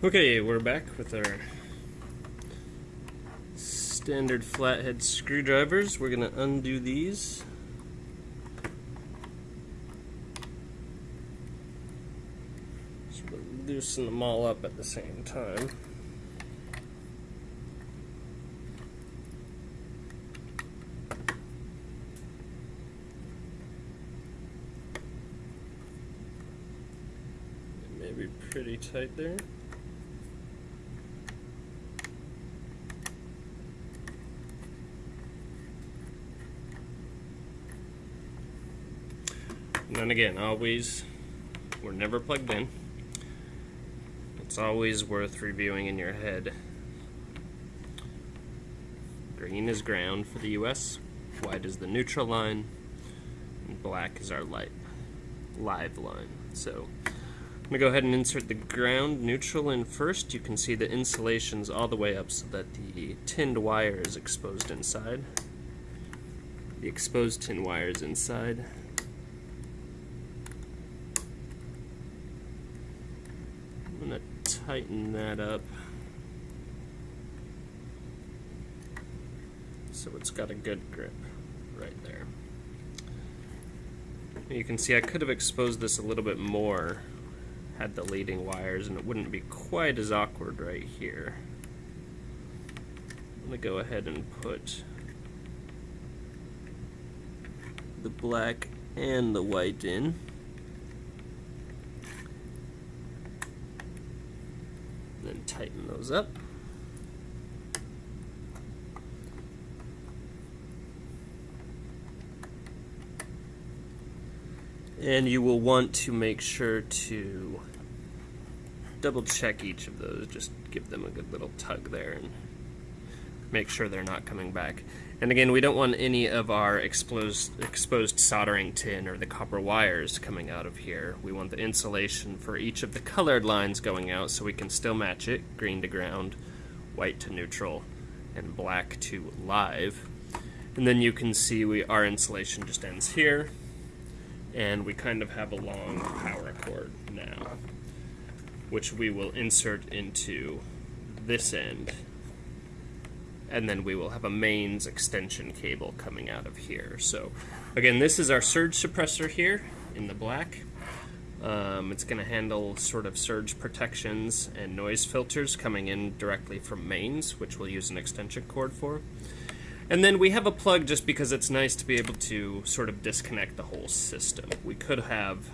Okay, we're back with our standard flathead screwdrivers. We're going to undo these. Loosen them all up at the same time. Maybe pretty tight there. And then again, always, we're never plugged in. It's always worth reviewing in your head. Green is ground for the US, white is the neutral line, and black is our light live line. So I'm gonna go ahead and insert the ground neutral in first. You can see the insulation's all the way up so that the tinned wire is exposed inside. The exposed tin wire is inside. I'm going to tighten that up so it's got a good grip right there. You can see I could have exposed this a little bit more had the leading wires and it wouldn't be quite as awkward right here. I'm going to go ahead and put the black and the white in. then tighten those up. And you will want to make sure to double check each of those, just give them a good little tug there and make sure they're not coming back. And again, we don't want any of our exposed, exposed soldering tin or the copper wires coming out of here. We want the insulation for each of the colored lines going out so we can still match it, green to ground, white to neutral, and black to live. And then you can see we our insulation just ends here, and we kind of have a long power cord now, which we will insert into this end and then we will have a mains extension cable coming out of here. So again, this is our surge suppressor here in the black. Um, it's going to handle sort of surge protections and noise filters coming in directly from mains, which we'll use an extension cord for. And then we have a plug just because it's nice to be able to sort of disconnect the whole system. We could have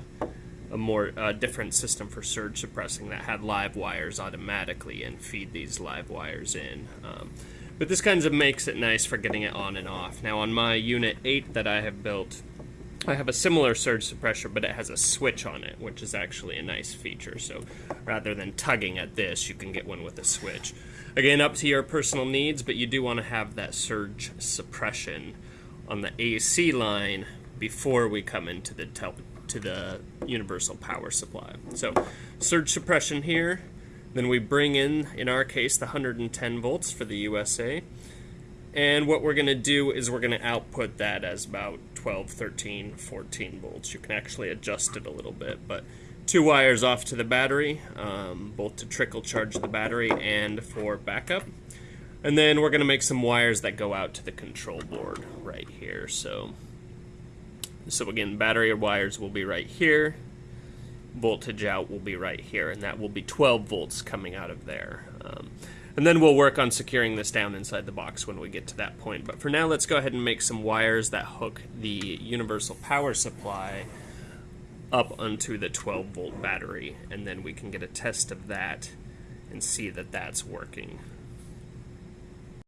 a more uh, different system for surge suppressing that had live wires automatically and feed these live wires in. Um, but this kind of makes it nice for getting it on and off. Now on my Unit 8 that I have built, I have a similar surge suppressor, but it has a switch on it, which is actually a nice feature. So rather than tugging at this, you can get one with a switch. Again, up to your personal needs, but you do want to have that surge suppression on the AC line before we come into the to the universal power supply. So surge suppression here, then we bring in, in our case, the 110 volts for the USA. And what we're going to do is we're going to output that as about 12, 13, 14 volts. You can actually adjust it a little bit, but two wires off to the battery, um, both to trickle charge the battery and for backup. And then we're going to make some wires that go out to the control board right here. So, so again, battery wires will be right here voltage out will be right here, and that will be 12 volts coming out of there. Um, and then we'll work on securing this down inside the box when we get to that point. But for now, let's go ahead and make some wires that hook the universal power supply up onto the 12 volt battery, and then we can get a test of that and see that that's working.